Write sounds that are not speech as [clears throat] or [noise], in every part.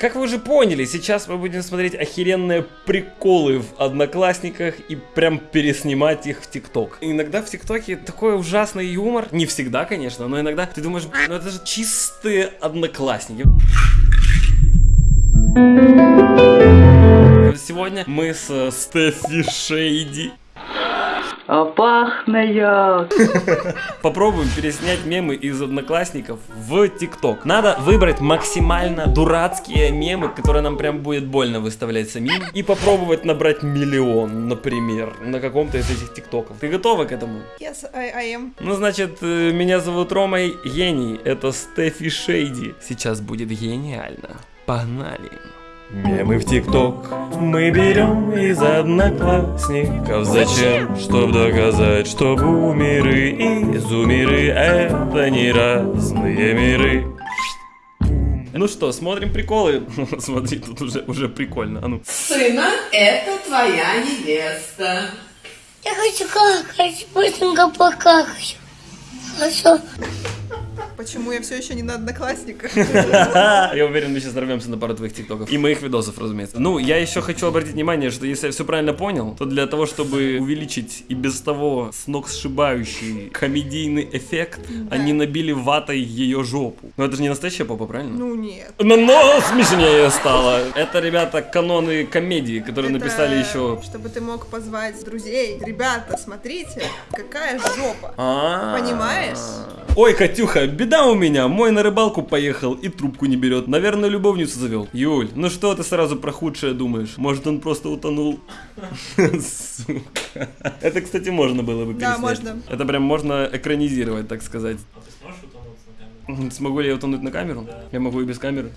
Как вы уже поняли, сейчас мы будем смотреть охеренные приколы в Одноклассниках и прям переснимать их в ТикТок. Иногда в ТикТоке такой ужасный юмор, не всегда, конечно, но иногда ты думаешь, ну это же чистые Одноклассники. Сегодня мы с Стефи Шейди а пахнет. [laughs] Попробуем переснять мемы из одноклассников в ТикТок. Надо выбрать максимально дурацкие мемы, которые нам прям будет больно выставлять самим. И попробовать набрать миллион, например, на каком-то из этих ТикТоков. Ты готова к этому? Yes, I, I am. Ну, значит, э, меня зовут Рома Гений. Это Стефи Шейди. Сейчас будет гениально. Погнали. Мемы в ТикТок мы берем из одноклассников Зачем? Чтоб доказать, что бумеры и зумеры Это не разные миры ну что, смотрим приколы. [laughs] Смотри, тут уже, уже прикольно. А ну. Сына, это твоя невеста. Я хочу какать, быстренько покакать. Хорошо. Почему я все еще не на одноклассниках? [laughs] Я уверен, мы сейчас нарвемся на пару твоих тиктоков. И моих видосов, разумеется. Ну, я еще хочу обратить внимание, что если я все правильно понял, то для того, чтобы увеличить и без того с ног сшибающий комедийный эффект, они набили ватой ее жопу. Но это же не настоящая попа, правильно? Ну нет. Но, но смешнее стало. Это, ребята, каноны комедии, которые написали еще... Чтобы ты мог позвать друзей. Ребята, смотрите, какая жопа. А. Понимаешь? Ой, Катюха, беда у меня. Мой на рыбалку поехал и трубку не берет. Наверное, любовницу завел. Юль, ну что ты сразу про худшее думаешь? Может, он просто утонул? Сука. Это, кстати, можно было бы переснять. Да, можно. Это прям можно экранизировать, так сказать. Смогу ли я утонуть на камеру? Я могу и без камеры.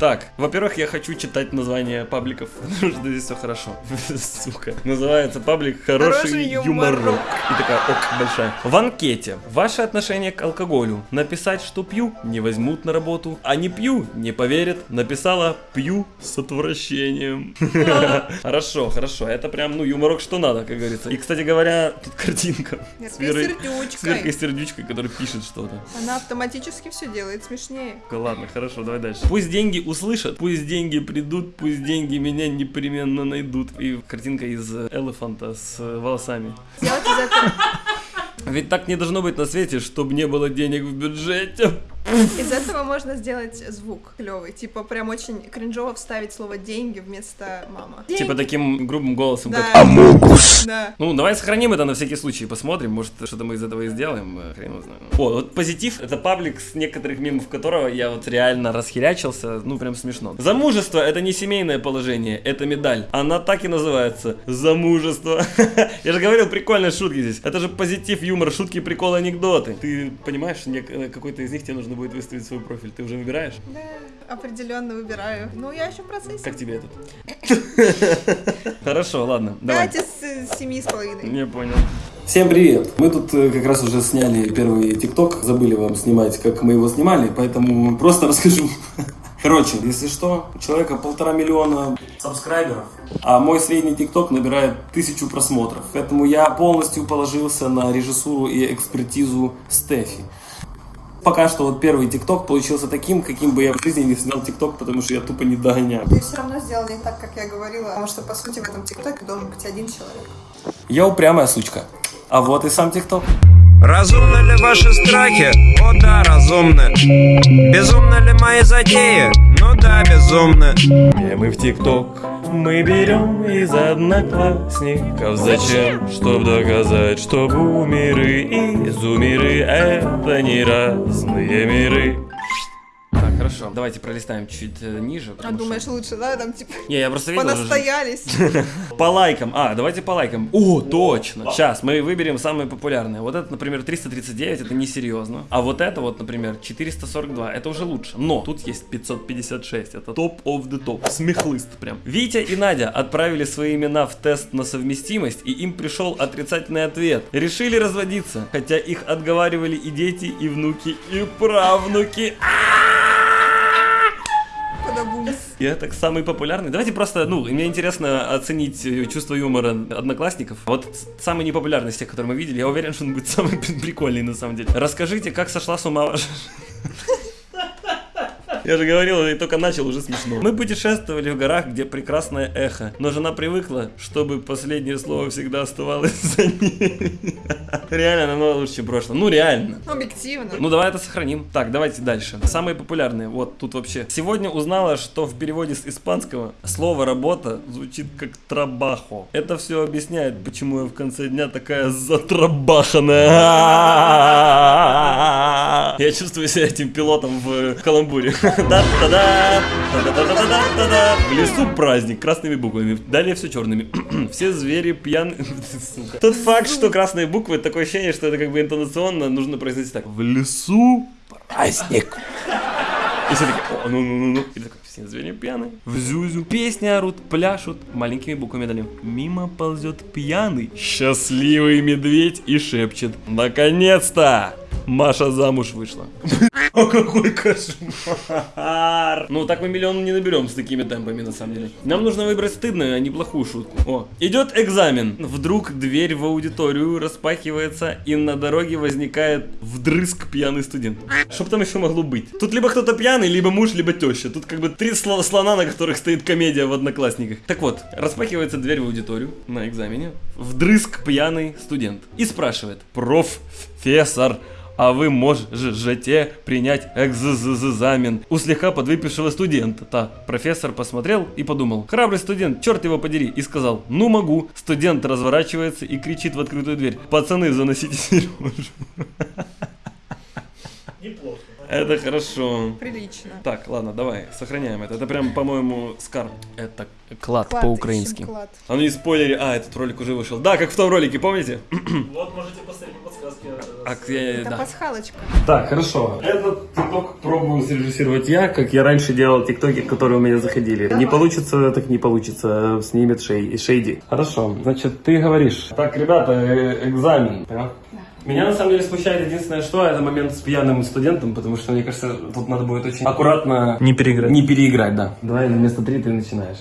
Так, во-первых, я хочу читать название пабликов, [laughs] потому что здесь все хорошо. [laughs] Сука. Называется паблик «Хороший, Хороший юморок». юморок. И такая ок большая. В анкете. Ваше отношение к алкоголю. Написать, что пью, не возьмут на работу. А не пью, не поверят. Написала «пью с отвращением». [laughs] Хорошо, хорошо. Это прям, ну, юморок что надо, как говорится. И, кстати говоря, тут картинка. С Верой- сердючкой. С Веркой сердючкой, которая пишет что-то. Она автоматически все делает смешнее. Ладно, хорошо, давай дальше. Пусть деньги услышат, пусть деньги придут, пусть деньги меня непременно найдут. И картинка из э, элефанта с э, волосами. Ведь так не должно быть на свете, чтобы не было денег в бюджете. Из этого можно сделать звук клевый. Типа прям очень кринжово вставить слово деньги вместо мама. Типа таким грубым голосом, Да. как Да. Ну, давай сохраним это на всякий случай, посмотрим, может, что-то мы из этого и сделаем, э, хрен его знает. О, вот позитив, это паблик, с некоторых мемов которого я вот реально расхерячился, ну, прям смешно. Замужество — это не семейное положение, это медаль. Она так и называется — замужество. [laughs] Я же говорил, прикольные шутки здесь. Это же позитив, юмор, шутки, приколы, анекдоты. Ты понимаешь, э, какой-то из них тебе нужно будет выставить свой профиль, ты уже выбираешь? Да, определенно выбираю. Ну, я еще в процессе. Как тебе этот? [laughs] Хорошо, ладно, давай. Пять из э, семи с половиной. Не понял. Всем привет! Мы тут э, как раз уже сняли первый ТикТок, забыли вам снимать, как мы его снимали, поэтому просто [laughs] расскажу. Короче, если что, у человека полтора миллиона сабскрайберов, а мой средний ТикТок набирает тысячу просмотров. Поэтому я полностью положился на режиссуру и экспертизу Стефи. Пока что вот первый ТикТок получился таким, каким бы я в жизни не снял ТикТок, потому что я тупо не догоняю. Ты все равно сделал не так, как я говорила, потому что, по сути, в этом ТикТоке должен быть один человек. Я упрямая сучка. А вот и сам ТикТок. Разумны ли ваши страхи? О да, разумны. Безумны ли мои затеи? Ну да, безумны. Мемы в ТикТок мы берем из одноклассников Зачем? Чтоб доказать, что бумеры и зумеры Это не разные миры хорошо, давайте пролистаем чуть э, ниже А думаешь, лучше, да, там, типа, что- Не, я просто видел понастоялись. [laughs] По лайкам, а, давайте по лайкам. О, точно, сейчас мы выберем самые популярные. Вот это, например, 339, это несерьезно А вот это вот, например, 442, это уже лучше. Но тут есть 556, это топ of the топ Смехлыст прям. Витя и Надя отправили свои имена в тест на совместимость И им пришел отрицательный ответ. Решили разводиться, хотя их отговаривали и дети, и внуки, и правнуки. Подобумс. И это самый популярный. Давайте просто, ну, мне интересно оценить э, чувство юмора одноклассников. Вот самый непопулярный из тех, которые мы видели, я уверен, что он будет самый [laughs] прикольный на самом деле. Расскажите, как сошла с ума ваша... [laughs] Я же говорил, я только начал, уже смешно. Мы путешествовали в горах, где прекрасное эхо, но жена привыкла, чтобы последнее слово всегда оставалось за ней. Реально намного лучше, чем прошлое. Ну, реально. Объективно. Ну, давай это сохраним. Так, давайте дальше. Самые популярные. Вот тут вообще. Сегодня узнала, что в переводе с испанского слово «работа» звучит как «трабахо». Это все объясняет, почему я в конце дня такая затрабаханная. Я чувствую себя этим пилотом в каламбуре. В лесу праздник красными буквами. Далее все черными. Все звери пьяны. Тот факт, что красные буквы, такое ощущение, что это как бы интонационно нужно произносить так. В лесу праздник. И все такие, о, ну-ну-ну-ну. И такой, все звери пьяные. В зюзю. Песни орут, пляшут. Маленькими буквами дали. Мимо ползет пьяный. Счастливый медведь и шепчет. Наконец-то! Маша замуж вышла. [laughs] О, какой кошмар! Ну, так мы миллион не наберем с такими темпами, на самом деле. Нам нужно выбрать стыдную, а не плохую шутку. О, идет экзамен. Вдруг дверь в аудиторию распахивается, и на дороге возникает вдрызг пьяный студент. Что там еще могло быть? Тут либо кто-то пьяный, либо муж, либо теща. Тут как бы три сло- слона, на которых стоит комедия в одноклассниках. Так вот, распахивается дверь в аудиторию на экзамене. Вдрызг пьяный студент. И спрашивает, профессор, а вы можете принять экзамен у слегка подвыпившего студента. Та профессор посмотрел и подумал, храбрый студент, черт его подери, и сказал, ну могу. Студент разворачивается и кричит в открытую дверь, пацаны, заносите [laughs] Сережу. Это хорошо. Прилично. Так, ладно, давай, сохраняем это. Это прям, по-моему, скар. Это клад, Клад, по-украински. А ну не спойлери. А, этот ролик уже вышел. Да, как в том ролике, помните? [clears throat] Вот можете посмотреть по подсказке. А, я- Это да. пасхалочка. Так, хорошо. Этот тикток пробую срежиссировать я, как я раньше делал тиктоки, которые у меня заходили. Не получится, так не получится. Снимет шей, Шейди. Хорошо, значит, ты говоришь. Так, ребята, э, экзамен. Понял? Меня на самом деле смущает единственное, что это момент с пьяным студентом, потому что мне кажется, тут надо будет очень аккуратно Не переиграть. не переиграть, да. Давай на место три ты начинаешь.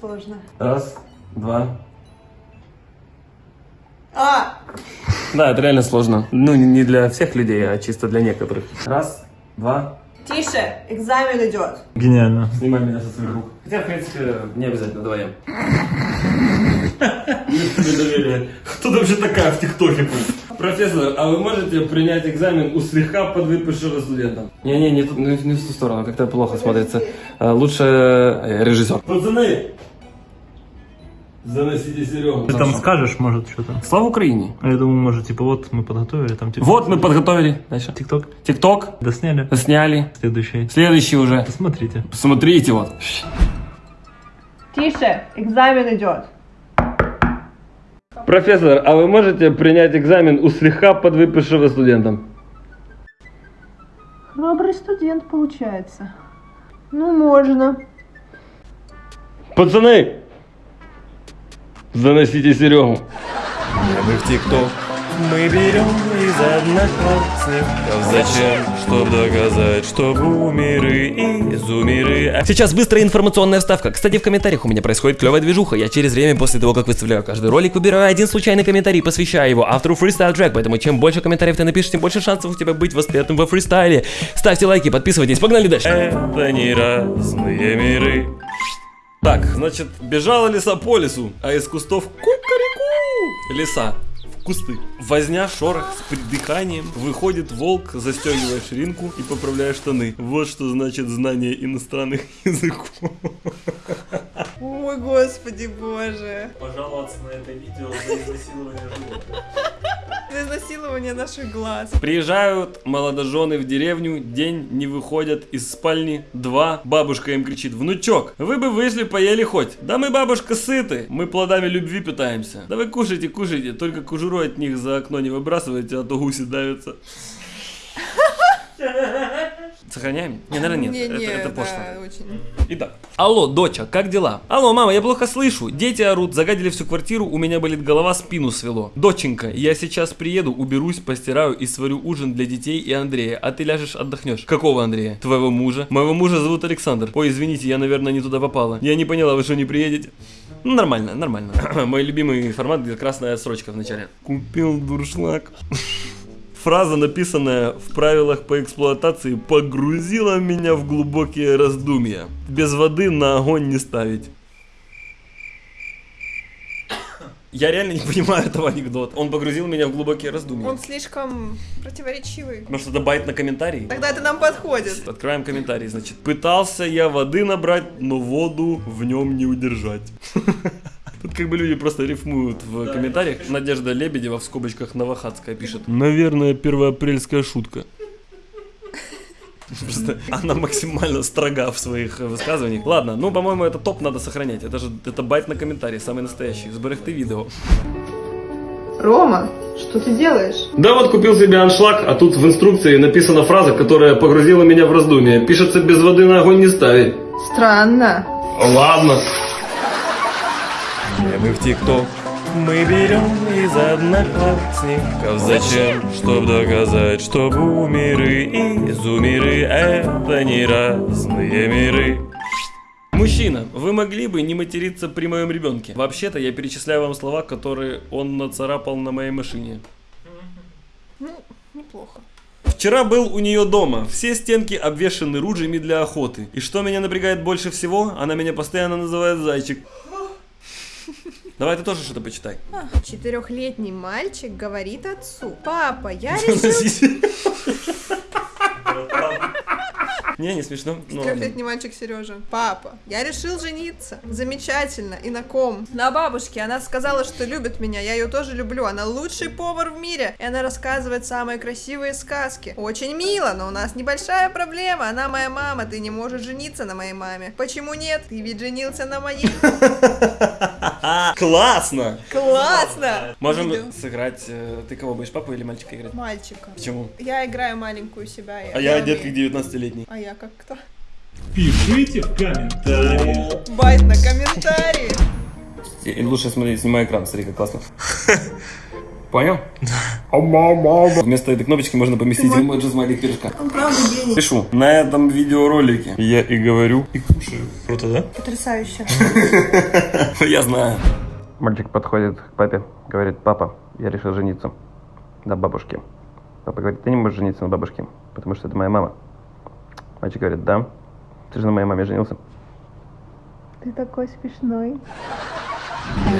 Сложно. Раз, два. А! Да, это реально сложно. Ну, не- для всех людей, а чисто для некоторых. Раз, два. Тише, экзамен идет. Гениально. Снимай меня со своих рук. Хотя, в принципе, не обязательно вдвоем. [laughs] Кто вообще такая в ТикТоке? Профессор, а вы можете принять экзамен у слегка подвыпившего студента? Не-не, не, не, не в ту сторону, как-то плохо смотрится. А, Лучше э, режиссер. Пацаны! Заносите Серегу. Ты там скажешь, может, что-то. Слава Украине! А я думаю, может, типа, вот мы подготовили, там, типа... Вот мы подготовили. Дальше. ТикТок. ТикТок. Досняли. Сняли. Следующий. Следующий уже. Посмотрите. Смотрите вот. Тише, экзамен идет. Профессор, а вы можете принять экзамен у слегка подвыпившего студента? Храбрый студент получается. Ну, можно. Пацаны! Заносите Серегу. Мы в ТикТок мы берем из одноклассников Зачем? Чтоб доказать, что бумеры и зумеры Сейчас быстрая информационная вставка. Кстати, в комментариях у меня происходит клевая движуха. Я через время после того, как выставляю каждый ролик, выбираю один случайный комментарий, посвящаю его автору фристайл трек. Поэтому чем больше комментариев ты напишешь, тем больше шансов у тебя быть воспетым во фристайле. Ставьте лайки, подписывайтесь, погнали дальше. Это не разные миры Так, значит, бежала лиса по лесу, а из кустов кукареку. Лиса кусты. Возня, шорох с придыханием. Выходит волк, застегивая ширинку и поправляя штаны. Вот что значит знание иностранных [laughs] языков. Ой, господи боже. Пожаловаться на это видео за изнасилование животных. За изнасилование наших глаз. Приезжают молодожены в деревню, день не выходят из спальни, два, бабушка им кричит, внучок, вы бы вышли, поели хоть. Да мы, бабушка, сыты, мы плодами любви питаемся. Да вы кушайте, кушайте, только кожуру от них за окно не выбрасывайте, а то гуси давятся. [laughs] Сохраняем? Не, наверное, нет. Не, не, это, это да, пошло. очень. Итак. Алло, доча, как дела? Алло, мама, я плохо слышу. Дети орут, загадили всю квартиру, у меня болит голова, спину свело. Доченька, я сейчас приеду, уберусь, постираю и сварю ужин для детей и Андрея, а ты ляжешь отдохнешь. Какого Андрея? Твоего мужа? Моего мужа зовут Александр. Ой, извините, я, наверное, не туда попала. Я не поняла, вы что, не приедете? Ну, нормально, нормально. [clears throat] Мой любимый формат, где красная строчка в начале. Купил дуршлаг. [laughs] Фраза, написанная в правилах по эксплуатации, погрузила меня в глубокие раздумья. Без воды на огонь не ставить. Я реально не понимаю этого анекдота. Он погрузил меня в глубокие раздумья. Он слишком противоречивый. Может, это байт на комментарий? Тогда это нам подходит. Открываем комментарий, значит. Пытался я воды набрать, но воду в нем не удержать. Тут как бы люди просто рифмуют в комментариях. Надежда Лебедева в скобочках Новохадская пишет. Наверное, первоапрельская шутка. Просто она максимально строга в своих высказываниях. Ладно, ну, по-моему, это топ надо сохранять. Это же это байт на комментарий, самый настоящий. Сберегти видео. Рома, что ты делаешь? Да вот купил себе аншлаг, а тут в инструкции написана фраза, которая погрузила меня в раздумье. Пишется без воды на огонь не ставить. Странно. Ладно. Мы в ТикТок мы берем из одноклассников Зачем? Чтоб доказать, что бумеры и зумеры Это не разные миры Мужчина, вы могли бы не материться при моем ребенке? Вообще-то я перечисляю вам слова, которые он нацарапал на моей машине. Ну, неплохо. Вчера был у нее дома. Все стенки обвешаны ружьями для охоты. И что меня напрягает больше всего, она меня постоянно называет зайчик. Давай ты тоже что-то почитай. Четырехлетний мальчик говорит отцу. Папа, я [laughs] решил... [laughs] [laughs] Не, не смешно. Ну. Трехлетний мальчик Сережа. Папа, я решил жениться. Замечательно. И на ком? На бабушке. Она сказала, что любит меня. Я ее тоже люблю. Она лучший повар в мире. И она рассказывает самые красивые сказки. Очень мило, но у нас небольшая проблема. Она моя мама. Ты не можешь жениться на моей маме. Почему нет? Ты ведь женился на моей. [laughs] Классно! Классно! Можем Видео. сыграть. э, Ты кого будешь, папу или мальчика играть? Мальчика. Почему? Я играю маленькую себя. А я как умею. 19-летний. А я как кто? Пишите в комментариях. Байт на комментарии. И лучше смотри, снимай экран, смотри, как классно. [laughs] Понял? Вместо этой кнопочки можно поместить эмоджи смайлик пирожка. Он правда гений. Пишу. На этом видеоролике Я и говорю, и кушаю Круто, да? Потрясающе. [laughs] я знаю. Мальчик подходит к папе, говорит, папа, я решил жениться на бабушке. Папа говорит, ты не можешь жениться на бабушке, потому что это моя мама. Мальчик говорит, да, ты же на моей маме женился. Ты такой смешной.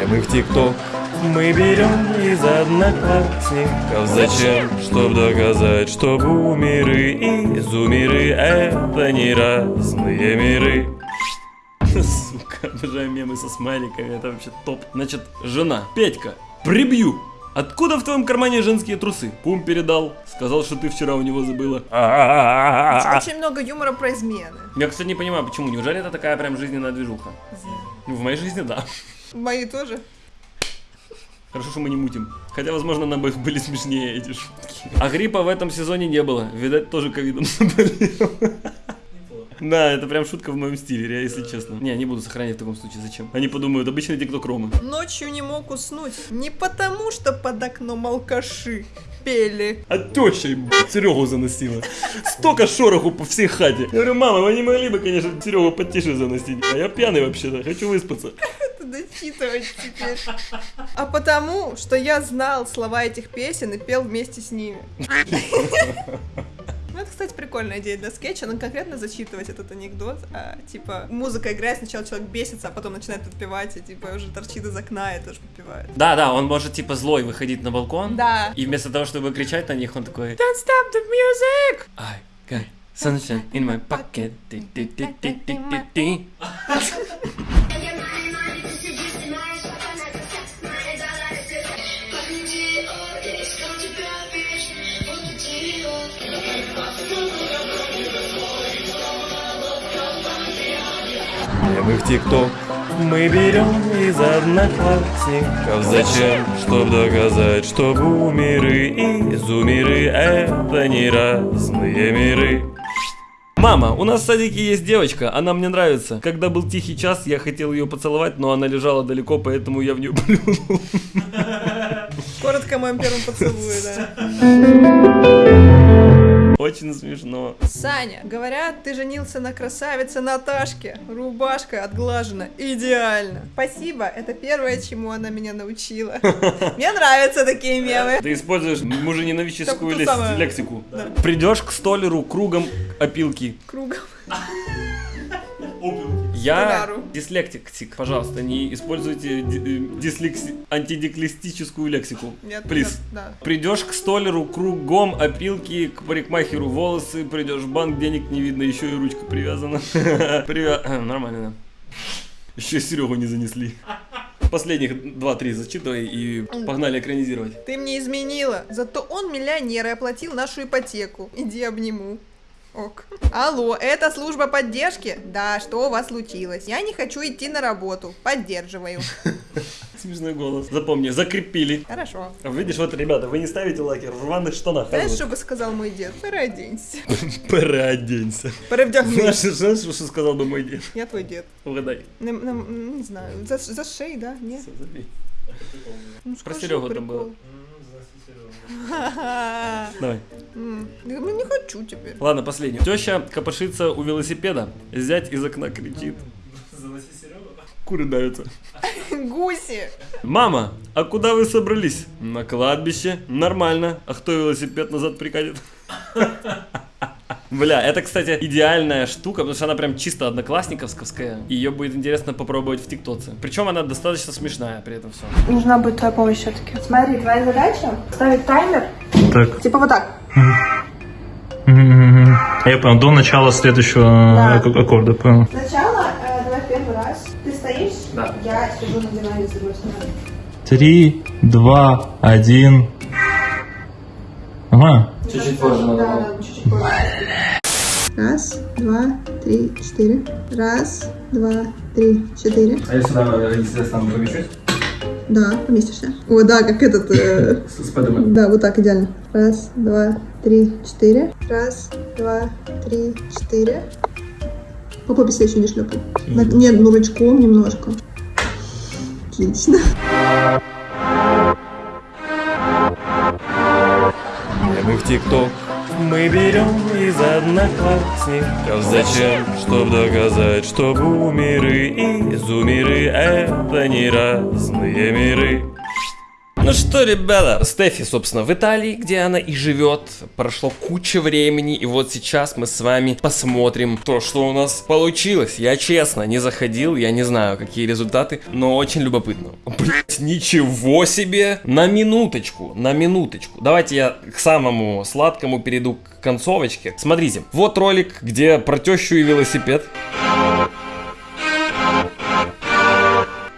Мы в ТикТок мы берем из одноклассников Зачем? Чтоб доказать, что бумеры и зумеры Это не разные миры Сука, обожаю мемы со смайликами, это вообще топ. Значит, жена, Петька, прибью. Откуда в твоем кармане женские трусы? Пум передал, сказал, что ты вчера у него забыла. Очень много юмора про измены. Я, кстати, не понимаю, почему. Неужели это такая прям жизненная движуха? Ну, в моей жизни, да. Мои тоже. Хорошо, что мы не мутим. Хотя, возможно, нам бы [laughs] были смешнее эти шутки. А гриппа в этом сезоне не было. Видать, тоже ковидом заболел. [laughs] Да, это прям шутка в моем стиле, если честно. Не, не буду сохранять в таком случае, зачем? Они подумают, обычный тикток Ромы. Ночью не мог уснуть. Не потому, что под окном алкаши пели. А теща Серегу заносила. Столько шороху по всей хате. Я говорю, мама, вы не могли бы, конечно, Серегу потише заносить. А я пьяный вообще-то, хочу выспаться. Дочитывать теперь. А потому, что я знал слова этих песен и пел вместе с ними. Это, кстати, прикольная идея для скетча, но конкретно зачитывать этот анекдот, а, типа, музыка играет, сначала человек бесится, а потом начинает подпевать, и, типа, уже торчит из окна и тоже подпевает. Да, да, он может типа злой выходить на балкон. Да. И вместо того, чтобы кричать на них, он такой Don't stop the music! I got sunshine in my pocket. [laughs] Ти-ти-ти-ти-ти-ти. Мы в ТикТок мы берем из одноклассников Зачем? Чтоб доказать, что бумеры и зумеры Это не разные миры Мама, у нас в садике есть девочка, она мне нравится. Когда был тихий час, я хотел ее поцеловать, но она лежала далеко, поэтому я в нее плюнул. Коротко о моем первом поцелуе, да. Очень смешно. Саня, говорят, ты женился на красавице Наташке. Рубашка отглажена идеально. Спасибо, это первое, чему она меня научила. [laughs] Мне нравятся такие мемы. Ты используешь мужененавическую лексику. Придешь к столеру кругом опилки. Кругом. [laughs] Я Столяру. дислектик, пожалуйста, не используйте э, дислекси- антидиклестическую лексику. Нет, Плиз. да. Придешь к столеру кругом опилки, к парикмахеру волосы, придешь в банк, денег не видно, еще и ручка привязана. [laughs] Привя- э, Нормально, да. Еще Серегу не занесли. Последних 2-3 зачитывай и погнали экранизировать. Ты мне изменила. Зато он миллионер и оплатил нашу ипотеку. Иди обниму. Ок. Алло, это служба поддержки? Да, что у вас случилось? Я не хочу идти на работу. Поддерживаю. [laughs] Смешной голос. Запомни, закрепили. Хорошо. Видишь, вот, ребята, вы не ставите лайки в рваных штанах. Знаешь, что бы сказал мой дед? Переоденься. [laughs] Переоденься. Перевдягнись. Знаешь, знаешь, что сказал бы мой дед? Я твой дед. Угадай. Не, знаю, за, за шею, да? Нет? Ну, Про Серегу там было. [laughs] Давай. Говорю, не хочу теперь. Ладно, последний. Теща копошится у велосипеда. Зять из окна кричит. Куры давятся. Гуси. Мама, а куда вы собрались? На кладбище. Нормально. А кто велосипед назад прикатит? Бля, это, кстати, идеальная штука, потому что она прям чисто одноклассниковская. Ее будет интересно попробовать в ТикТоке. Причем она достаточно смешная при этом все. Нужна будет твоя помощь все-таки. Смотри, твоя задача ставить таймер. Так. Типа вот так. Я понял, до начала следующего Да. ак- аккорда, понял. Сначала, э, давай первый раз. Ты стоишь, Да. я сижу на диване с другой стороны. Три, два, один. Ага. Чуть-чуть позже надо. Да, чуть-чуть позже. Раз, два, три, четыре. Раз, два, три, четыре. А я сюда, если я стану помещусь? Да, поместишься. О, да, как этот... э, Спайдермен. Да, вот так, идеально. Раз, два, три, четыре. Раз, два, три, четыре. По попе еще не шлепай. Нет, ну ручком немножко. Отлично. ТикТок. Мы берем из одноклассников. Зачем? Чтоб доказать, что бумеры и зумеры Это не разные миры Ну что, ребята, Стефи, собственно, в Италии, где она и живет, прошло куча времени, и вот сейчас мы с вами посмотрим то, что у нас получилось. Я честно не заходил, я не знаю, какие результаты, но очень любопытно. Блять, ничего себе! На минуточку, на минуточку. Давайте я к самому сладкому перейду к концовочке. Смотрите, вот ролик, где про тещу и велосипед.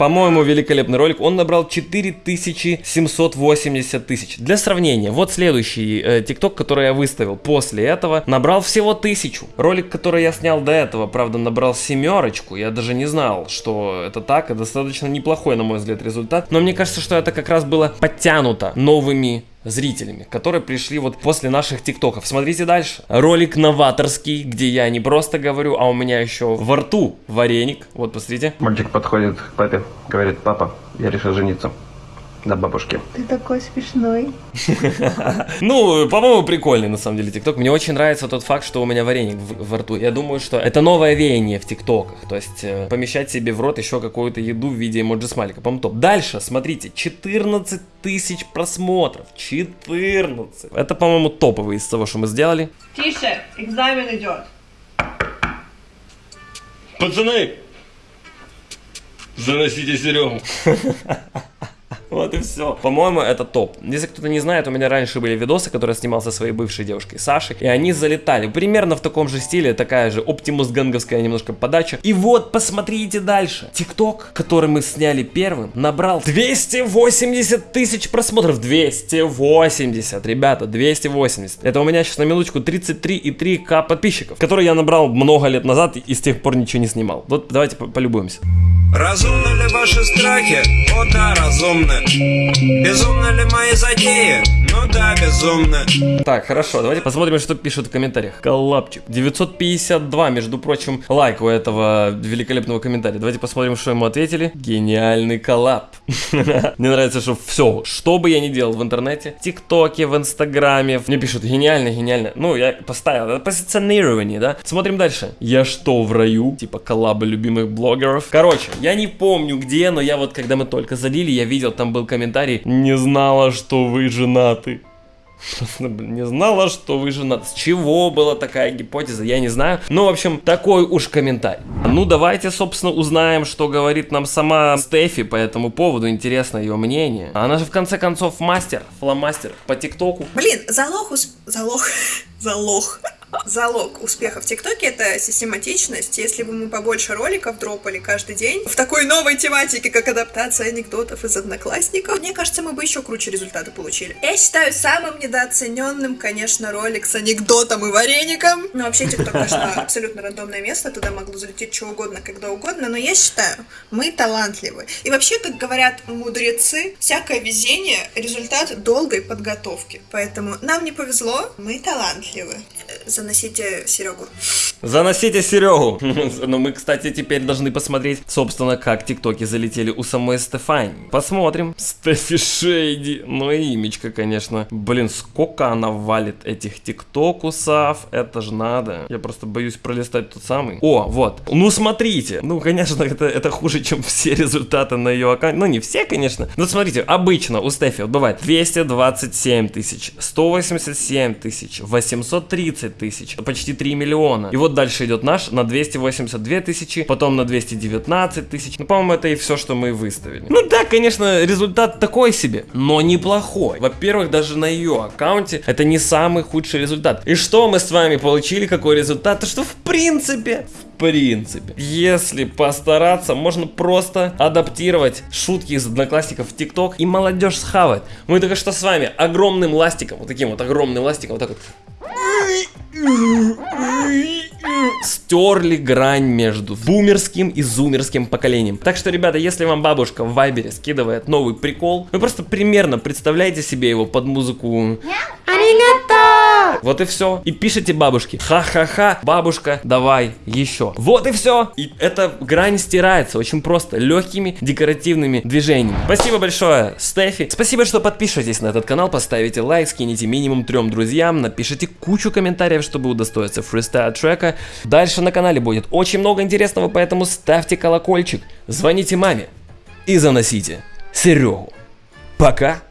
По-моему, великолепный ролик. Он набрал 4780 тысяч. Для сравнения, вот следующий э, ТикТок, который я выставил после этого, набрал всего тысячу. Ролик, который я снял до этого, правда, набрал семерочку. Я даже не знал, что это так. И достаточно неплохой, на мой взгляд, результат. Но мне кажется, что это как раз было подтянуто новыми зрителями, которые пришли вот после наших тиктоков. Смотрите дальше. Ролик новаторский, где я не просто говорю, а у меня еще во рту вареник. Вот, посмотрите. Мальчик подходит к папе, говорит, папа, я решил жениться на бабушке. Ты такой смешной. [laughs] Ну, по-моему, прикольный на самом деле ТикТок. Мне очень нравится тот факт, что у меня вареник в- во рту. Я думаю, что это новое веяние в ТикТоках. То есть э, помещать себе в рот еще какую-то еду в виде эмоджи смайлика. По-моему, топ. Дальше, смотрите, 14 тысяч просмотров. 14. Это, по-моему, топовый из того, что мы сделали. Тише, экзамен идет. Пацаны, заносите Серегу. [laughs] Вот и все. По-моему, это топ. Если кто-то не знает, у меня раньше были видосы, которые снимал со своей бывшей девушкой Сашей, и они залетали. Примерно в таком же стиле, такая же оптимус ганговская немножко подача. И вот, посмотрите дальше. ТикТок, который мы сняли первым, набрал 280 тысяч просмотров. 280, ребята, 280. Это у меня сейчас на минуточку 33,3к подписчиков, которые я набрал много лет назад и с тех пор ничего не снимал. Вот давайте по- полюбуемся. Разумны ли ваши страхи? О да, разумны. Безумны ли мои затеи? ну да, безумно. Так, хорошо, давайте посмотрим, что пишут в комментариях. Коллапчик. 952, между прочим, лайк у этого великолепного комментария. Давайте посмотрим, что ему ответили. Гениальный коллап. [laughs] Мне нравится, что все, что бы я ни делал в интернете, в ТикТоке, в Инстаграме, мне пишут гениально, гениально. Ну, я поставил, это позиционирование, да? Смотрим дальше. Я что, в раю? Типа коллабы любимых блогеров. Короче, я не помню где, но я вот, когда мы только залили, я видел, там был комментарий. Не знала, что вы женаты. Не знала, что вы женаты. С чего была такая гипотеза, я не знаю. Ну, в общем, такой уж комментарий. Ну, давайте, собственно, узнаем, что говорит нам сама Стефи по этому поводу. Интересно ее мнение. Она же, в конце концов, мастер, фломастер по ТикТоку. Блин, залог, залог, [laughs] залог. Залог успеха в ТикТоке это систематичность. Если бы мы побольше роликов дропали каждый день в такой новой тематике, как адаптация анекдотов из одноклассников, мне кажется, мы бы еще круче результаты получили. Я считаю самым недооцененным, конечно, ролик с анекдотом и вареником. Ну, вообще, ТикТок, конечно, абсолютно рандомное место, туда могло залететь что угодно, когда угодно, но я считаю, мы талантливы. И вообще, как говорят мудрецы, всякое везение – результат долгой подготовки. Поэтому нам не повезло, мы талантливы. Э, Заносите Серегу. Заносите Серегу. [laughs] Ну, мы, кстати, теперь должны посмотреть, собственно, как тиктоки залетели у самой Стефани. Посмотрим. Стефи Шейди. Ну и имечко, конечно. Блин, сколько она валит этих тиктокусов. Это же надо. Я просто боюсь пролистать тот самый. О, вот. Ну, смотрите. Ну, конечно, это, это хуже, чем все результаты на ее аккаунте. Ну, не все, конечно. Но смотрите, обычно у Стефи вот бывает 227 тысяч, 187 тысяч, 830 тысяч, почти 3 миллиона. И вот дальше идет наш на 282 тысячи, потом на 219 тысяч. Ну, по-моему, это и все, что мы выставили. Ну да, конечно, результат такой себе, но неплохой. Во-первых, даже на ее аккаунте это не самый худший результат. И что мы с вами получили, какой результат? То что в принципе, в принципе, если постараться, можно просто адаптировать шутки из одноклассников в ТикТок и молодежь схавает. Мы только что с вами огромным ластиком, вот таким вот огромным ластиком, вот так вот стерли грань между бумерским и зумерским поколением. Так что, ребята, если вам бабушка в Вайбере скидывает новый прикол, вы просто примерно представляете себе его под музыку вот и все. И пишите бабушке. Ха-ха-ха, бабушка, давай еще. Вот и все. И эта грань стирается очень просто, легкими декоративными движениями. Спасибо большое, Стефи. Спасибо, что подпишетесь на этот канал, поставите лайк, скинете минимум трем друзьям, напишите кучу комментариев, чтобы удостоиться фристайл трека. Дальше на канале будет очень много интересного, поэтому ставьте колокольчик, звоните маме и заносите Серегу. Пока.